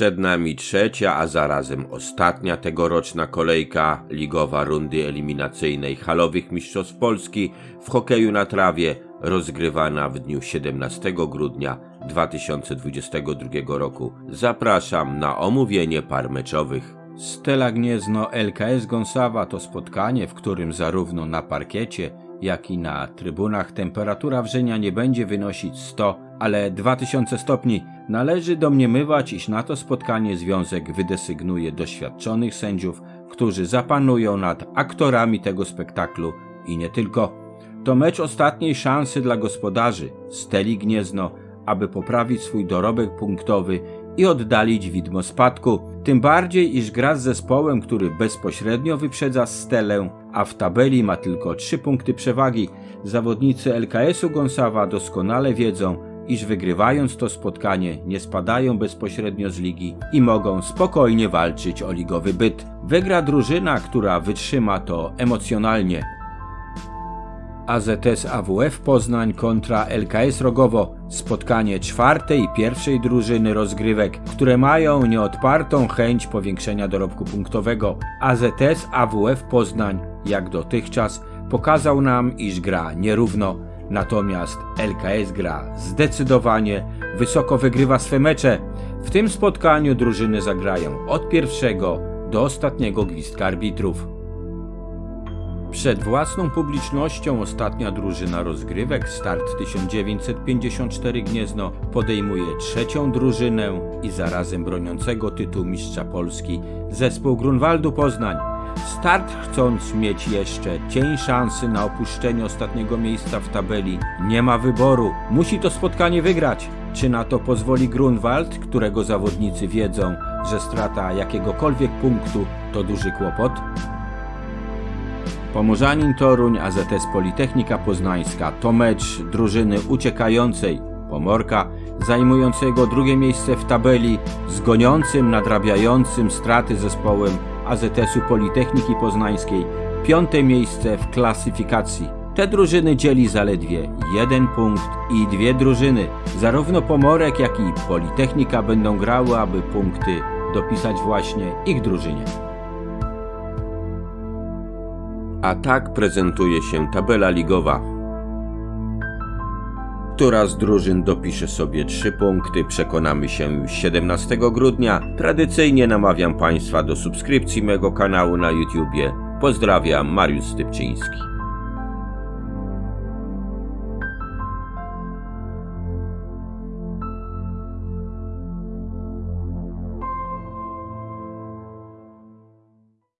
Przed nami trzecia, a zarazem ostatnia tegoroczna kolejka ligowa rundy eliminacyjnej halowych mistrzostw Polski w hokeju na trawie rozgrywana w dniu 17 grudnia 2022 roku. Zapraszam na omówienie par meczowych. Stela Gniezno LKS Gąsawa to spotkanie, w którym zarówno na parkiecie, jak i na trybunach temperatura wrzenia nie będzie wynosić 100, ale 2000 stopni. Należy domniemywać, iż na to spotkanie związek wydesygnuje doświadczonych sędziów, którzy zapanują nad aktorami tego spektaklu i nie tylko. To mecz ostatniej szansy dla gospodarzy Steli Gniezno, aby poprawić swój dorobek punktowy i oddalić widmo spadku. Tym bardziej, iż gra z zespołem, który bezpośrednio wyprzedza Stelę, a w tabeli ma tylko 3 punkty przewagi. Zawodnicy LKS-u Gąsawa doskonale wiedzą, iż wygrywając to spotkanie nie spadają bezpośrednio z ligi i mogą spokojnie walczyć o ligowy byt. Wygra drużyna, która wytrzyma to emocjonalnie. AZS AWF Poznań kontra LKS Rogowo. Spotkanie czwartej i pierwszej drużyny rozgrywek, które mają nieodpartą chęć powiększenia dorobku punktowego. AZS AWF Poznań, jak dotychczas, pokazał nam, iż gra nierówno. Natomiast LKS gra zdecydowanie, wysoko wygrywa swe mecze. W tym spotkaniu drużyny zagrają od pierwszego do ostatniego gwizdka arbitrów. Przed własną publicznością ostatnia drużyna rozgrywek Start 1954 Gniezno podejmuje trzecią drużynę i zarazem broniącego tytułu mistrza Polski zespół Grunwaldu Poznań. Start chcąc mieć jeszcze cień szansy na opuszczenie ostatniego miejsca w tabeli nie ma wyboru, musi to spotkanie wygrać. Czy na to pozwoli Grunwald, którego zawodnicy wiedzą, że strata jakiegokolwiek punktu to duży kłopot? Pomorzanin Toruń, AZS Politechnika Poznańska to mecz drużyny uciekającej Pomorka, zajmującego drugie miejsce w tabeli, z goniącym, nadrabiającym straty zespołem AZS-u Politechniki Poznańskiej, piąte miejsce w klasyfikacji. Te drużyny dzieli zaledwie jeden punkt i dwie drużyny. Zarówno Pomorek, jak i Politechnika będą grały, aby punkty dopisać właśnie ich drużynie. A tak prezentuje się tabela ligowa. Która z drużyn dopisze sobie 3 punkty, przekonamy się już 17 grudnia. Tradycyjnie namawiam Państwa do subskrypcji mego kanału na YouTubie. Pozdrawiam, Mariusz Stypczyński.